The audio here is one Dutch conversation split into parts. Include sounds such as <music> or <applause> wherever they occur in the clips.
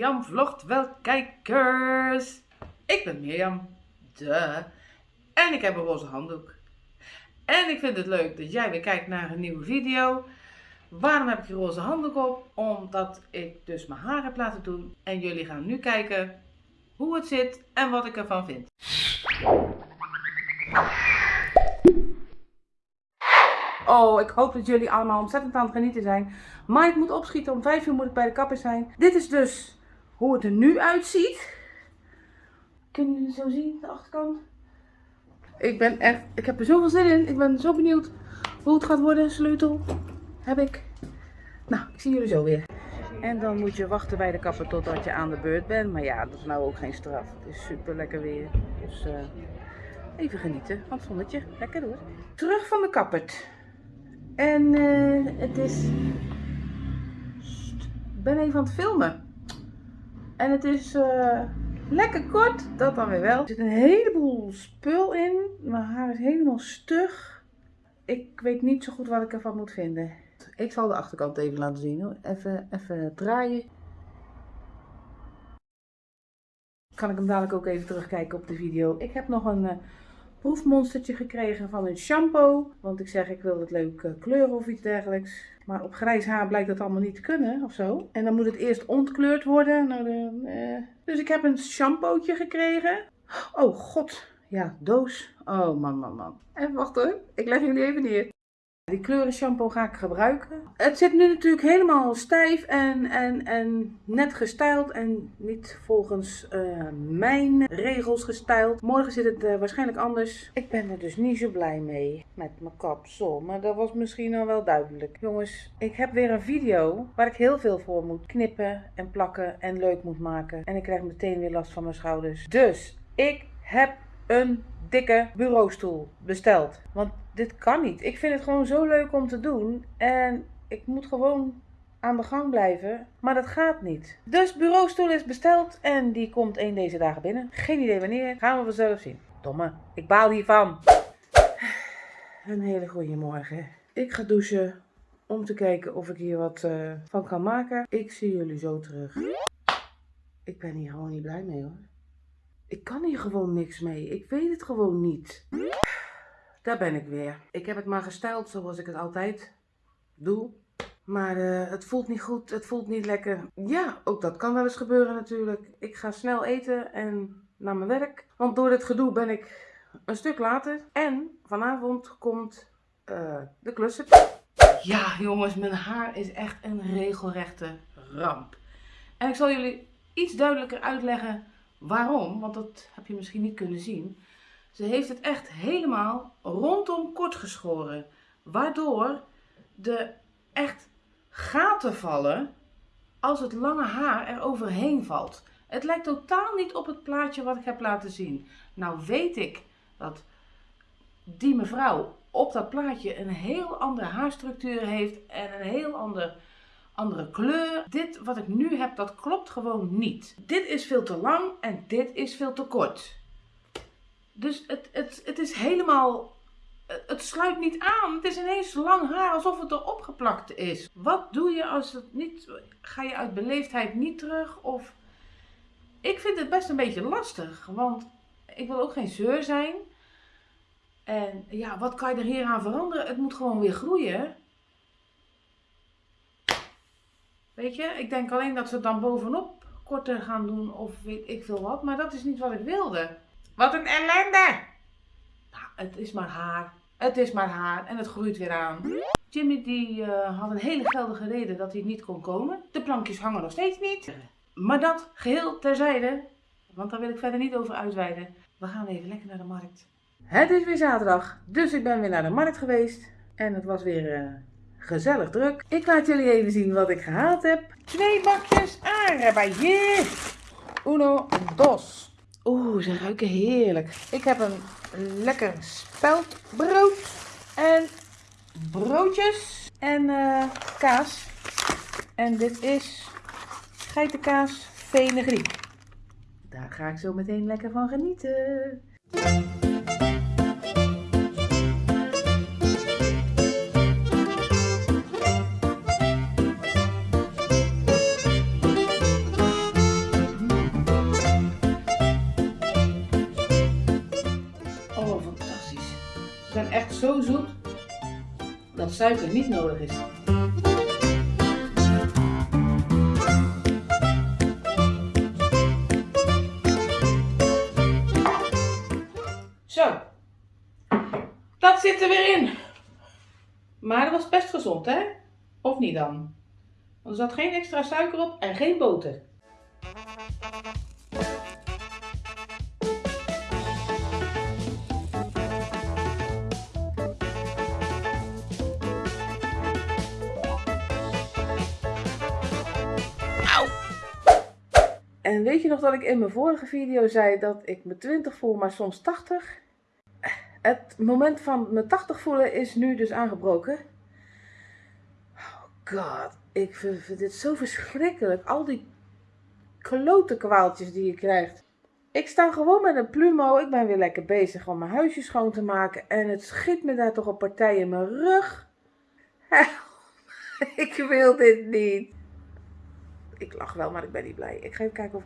Mirjam vlogt wel kijkers. Ik ben Mirjam, de. En ik heb een roze handdoek. En ik vind het leuk dat jij weer kijkt naar een nieuwe video. Waarom heb ik die roze handdoek op? Omdat ik dus mijn haar heb laten doen. En jullie gaan nu kijken hoe het zit en wat ik ervan vind. Oh, ik hoop dat jullie allemaal ontzettend aan het genieten zijn. Maar ik moet opschieten. Om 5 uur moet ik bij de kapper zijn. Dit is dus hoe het er nu uitziet. Kunnen jullie het zo zien, de achterkant? Ik ben echt, ik heb er zoveel zin in. Ik ben zo benieuwd hoe het gaat worden. Sleutel heb ik. Nou, ik zie jullie zo weer. En dan moet je wachten bij de kapper totdat je aan de beurt bent. Maar ja, dat is nou ook geen straf. Het is super lekker weer. Dus uh, even genieten van zonnetje. Lekker hoor. Terug van de kappert. En uh, het is... Ik ben even aan het filmen. En het is uh, lekker kort, dat dan weer wel. Er zit een heleboel spul in. Mijn haar is helemaal stug. Ik weet niet zo goed wat ik ervan moet vinden. Ik zal de achterkant even laten zien hoor. Even, even draaien. Kan ik hem dadelijk ook even terugkijken op de video. Ik heb nog een... Uh, proefmonstertje gekregen van een shampoo. Want ik zeg, ik wil het leuk uh, kleuren of iets dergelijks. Maar op grijs haar blijkt dat allemaal niet te kunnen of zo. En dan moet het eerst ontkleurd worden. Nou, de, uh... Dus ik heb een shampootje gekregen. Oh god, ja, doos. Oh man, man, man. En wacht hoor, ik leg jullie even neer. Die kleuren shampoo ga ik gebruiken. Het zit nu natuurlijk helemaal stijf en, en, en net gestyled en niet volgens uh, mijn regels gestyled. Morgen zit het uh, waarschijnlijk anders. Ik ben er dus niet zo blij mee met mijn kapsel, maar dat was misschien al wel duidelijk. Jongens, ik heb weer een video waar ik heel veel voor moet knippen en plakken en leuk moet maken. En ik krijg meteen weer last van mijn schouders. Dus ik heb een dikke bureaustoel besteld. Want dit kan niet. Ik vind het gewoon zo leuk om te doen. En ik moet gewoon aan de gang blijven. Maar dat gaat niet. Dus bureaustoel is besteld en die komt één deze dagen binnen. Geen idee wanneer. Gaan we vanzelf zien. Domme. Ik baal hiervan. Een hele goede morgen. Ik ga douchen om te kijken of ik hier wat uh, van kan maken. Ik zie jullie zo terug. Ik ben hier gewoon niet blij mee hoor. Ik kan hier gewoon niks mee. Ik weet het gewoon niet. Daar ben ik weer. Ik heb het maar gesteld zoals ik het altijd doe. Maar uh, het voelt niet goed, het voelt niet lekker. Ja, ook dat kan wel eens gebeuren natuurlijk. Ik ga snel eten en naar mijn werk. Want door dit gedoe ben ik een stuk later. En vanavond komt uh, de klussen. Ja jongens, mijn haar is echt een regelrechte ramp. En ik zal jullie iets duidelijker uitleggen waarom. Want dat heb je misschien niet kunnen zien. Ze heeft het echt helemaal rondom kort geschoren. Waardoor de echt gaten vallen als het lange haar er overheen valt. Het lijkt totaal niet op het plaatje wat ik heb laten zien. Nou weet ik dat die mevrouw op dat plaatje een heel andere haarstructuur heeft en een heel ander, andere kleur. Dit wat ik nu heb, dat klopt gewoon niet. Dit is veel te lang en dit is veel te kort. Dus het, het, het is helemaal, het sluit niet aan. Het is ineens lang haar alsof het erop geplakt is. Wat doe je als het niet, ga je uit beleefdheid niet terug? Of, ik vind het best een beetje lastig, want ik wil ook geen zeur zijn. En ja, wat kan je er hier aan veranderen? Het moet gewoon weer groeien. Weet je, ik denk alleen dat ze het dan bovenop korter gaan doen of weet ik veel wat. Maar dat is niet wat ik wilde. Wat een ellende! Nou, het is maar haar. Het is maar haar en het groeit weer aan. Jimmy die uh, had een hele geldige reden dat hij niet kon komen. De plankjes hangen nog steeds niet. Maar dat geheel terzijde, want daar wil ik verder niet over uitweiden. We gaan even lekker naar de markt. Het is weer zaterdag, dus ik ben weer naar de markt geweest. En het was weer uh, gezellig druk. Ik laat jullie even zien wat ik gehaald heb. Twee bakjes aardbeien. Uno, dos. Oeh, ze ruiken heerlijk. Ik heb een lekker speldbrood en broodjes en uh, kaas. En dit is geitenkaas Venegriek. Daar ga ik zo meteen lekker van genieten. Zo zoet dat suiker niet nodig is. Zo, dat zit er weer in. Maar dat was best gezond, hè? Of niet dan? Want er zat geen extra suiker op en geen boter. En weet je nog dat ik in mijn vorige video zei dat ik me 20 voel, maar soms 80? Het moment van me 80 voelen is nu dus aangebroken. Oh god, ik vind, dit zo verschrikkelijk. Al die klote kwaaltjes die je krijgt. Ik sta gewoon met een plumo. Ik ben weer lekker bezig om mijn huisje schoon te maken. En het schiet me daar toch een partij in mijn rug. <laughs> ik wil dit niet. Ik lach wel, maar ik ben niet blij. Ik ga even kijken of...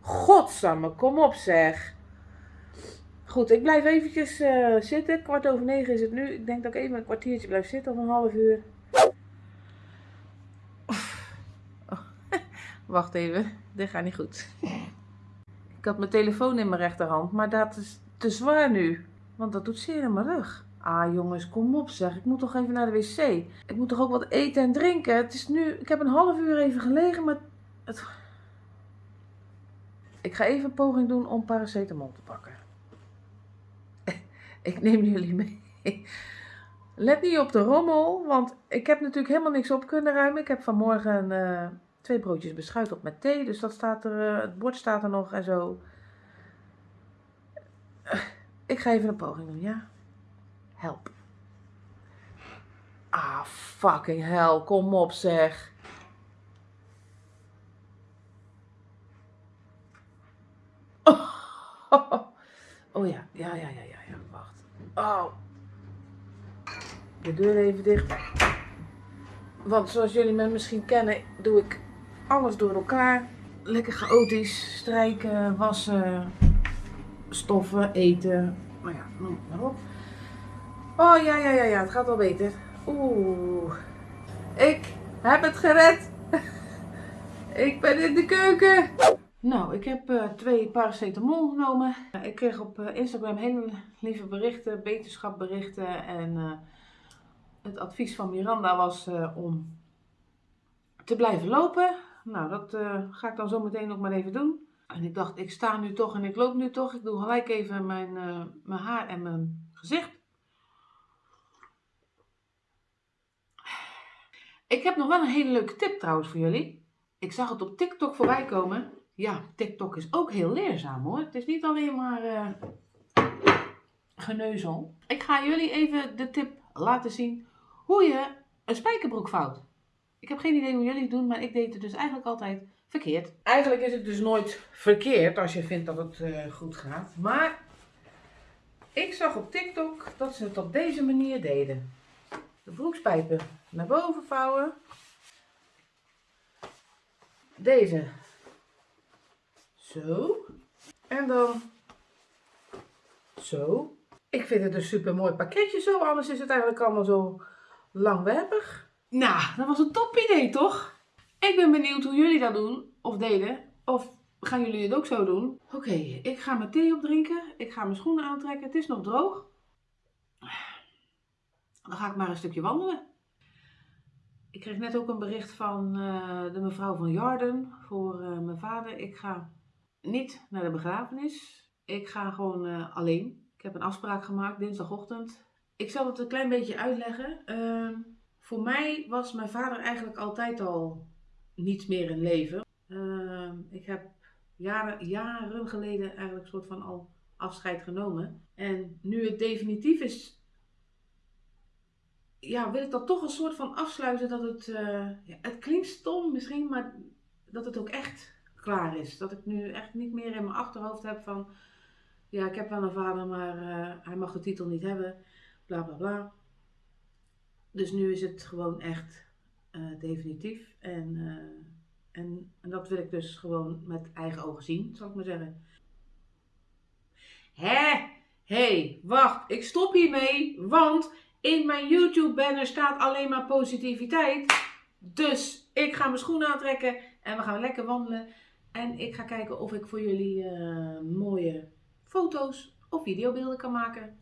Godsamme, kom op zeg. Goed, ik blijf eventjes uh, zitten. Kwart over negen is het nu. Ik denk dat ik even een kwartiertje blijf zitten of een half uur. <laughs> Wacht even, dit gaat niet goed. Ik had mijn telefoon in mijn rechterhand, maar dat is te zwaar nu. Want dat doet zeer in mijn rug. Ah jongens, kom op zeg. Ik moet toch even naar de wc. Ik moet toch ook wat eten en drinken. Het is nu... Ik heb een half uur even gelegen, maar... Het... Ik ga even een poging doen om paracetamol te pakken. <laughs> ik neem jullie mee. Let niet op de rommel, want ik heb natuurlijk helemaal niks op kunnen ruimen. Ik heb vanmorgen uh, twee broodjes beschuit op met thee, dus dat staat er, uh, het bord staat er nog en zo. Ik ga even een poging doen, ja? Help. Ah, fucking hell. Kom op, zeg. <laughs> Oh, ja. Ja, ja, ja, ja. Wacht. Oh. De deur even dicht. Want zoals jullie me misschien kennen, doe ik alles door elkaar. Lekker chaotisch. Strijken, wassen, stoffen, eten. Nou ja, noem maar op. Oh ja, ja, ja, ja, het gaat wel beter. Oeh. Ik heb het gered. <laughs> ik ben in de keuken. Nou, ik heb uh, twee paracetamol genomen. ik kreeg op uh, Instagram hele lieve berichten, beterschapberichten. En het advies van Miranda was om te blijven lopen. Nou, dat ga ik dan zo meteen ook maar even doen. En ik dacht, ik sta nu toch en ik loop nu toch. Ik doe gelijk even mijn, mijn haar en mijn gezicht. Ik heb nog wel een hele leuke tip trouwens voor jullie. Ik zag het op TikTok voorbij komen. Ja, TikTok is ook heel leerzaam hoor. Het is niet alleen maar uh, geneuzel. Ik ga jullie even de tip laten zien hoe je een spijkerbroek vouwt. Ik heb geen idee hoe jullie het doen, maar ik deed het dus eigenlijk altijd verkeerd. Eigenlijk is het dus nooit verkeerd als je vindt dat het uh, goed gaat. Maar ik zag op TikTok dat ze het op deze manier deden de broekspijpen naar boven vouwen. Deze. Zo. En dan zo. Ik vind het een super mooi pakketje zo, anders is het eigenlijk allemaal zo langwerpig. Nou, dat was een top idee toch? Ik ben benieuwd hoe jullie dat doen of deden. Of gaan jullie het ook zo doen? Oké, ik ga mijn thee opdrinken. Ik ga mijn schoenen aantrekken. Het is nog droog. Dan ga ik maar een stukje wandelen. Ik kreeg net ook een bericht van uh, de mevrouw van Jarden voor uh, mijn vader. Ik ga niet naar de begrafenis. Ik ga gewoon uh, alleen. Ik heb een afspraak gemaakt dinsdagochtend. Ik zal het een klein beetje uitleggen. Ehm, voor mij was mijn vader eigenlijk altijd al niet meer in leven. Ehm, ik heb jaren, jaren geleden eigenlijk soort van al afscheid genomen. En nu het definitief is ja, wil ik dat toch een soort van afsluiten dat het, uh, ja, het klinkt stom misschien, maar dat het ook echt klaar is. Dat ik nu echt niet meer in mijn achterhoofd heb van, ja, ik heb wel een vader, maar uh, hij mag de titel niet hebben, bla bla bla. Dus nu is het gewoon echt uh, definitief en, en, en dat wil ik dus gewoon met eigen ogen zien, zal ik maar zeggen. Hè? hey, wacht, ik stop hiermee, want in mijn YouTube banner staat alleen maar positiviteit. Dus ik ga mijn schoenen aantrekken en we gaan lekker wandelen. En ik ga kijken of ik voor jullie uh, mooie foto's of videobeelden kan maken.